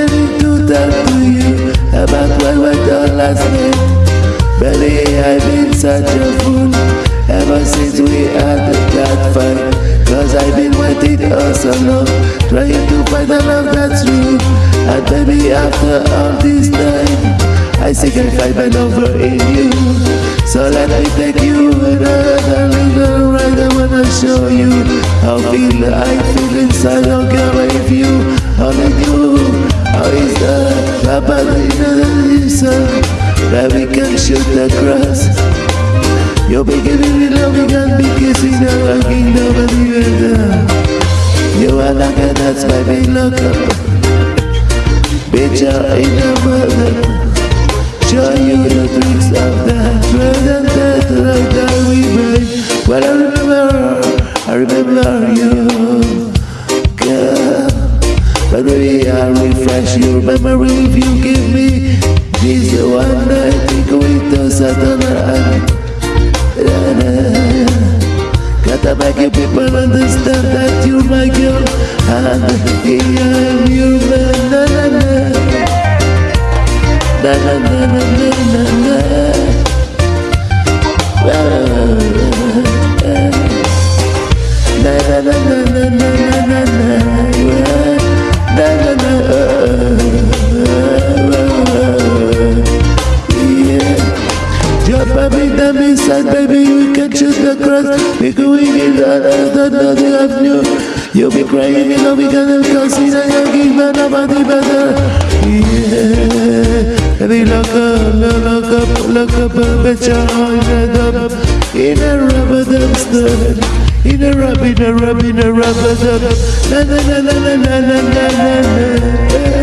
ready to talk to you about what went on last night. Belly, I've been such a fool ever since we had that fight. Cause I've been waiting all so long, trying to find a love that's true. And baby, after all this time, I see I find my over in you. So let me take you another little ride. I wanna show you how feel I feel inside. Don't care if you only you. Oysa papadrina That we can shoot the cross Yo pegué mi velocidad porque si no aquí no me libertad You a like a that's my big up. Bitch I ain't no mother Show you the tricks of that Maybe I'll refresh your memory if you give me This one night think with the Satan Gotta make you people understand that you're my girl And I'm your man. Na na na. Na na na na na na na Up the inside, baby, we can shoot the cross We going in the nothing of new You'll be crying, you know we gonna consider you give me nobody better Yeah Baby, look up, look up, look up, bet your heart up In a rubber dumpster in a rub, in a rub, in a rubber dub Na na na na na na na na na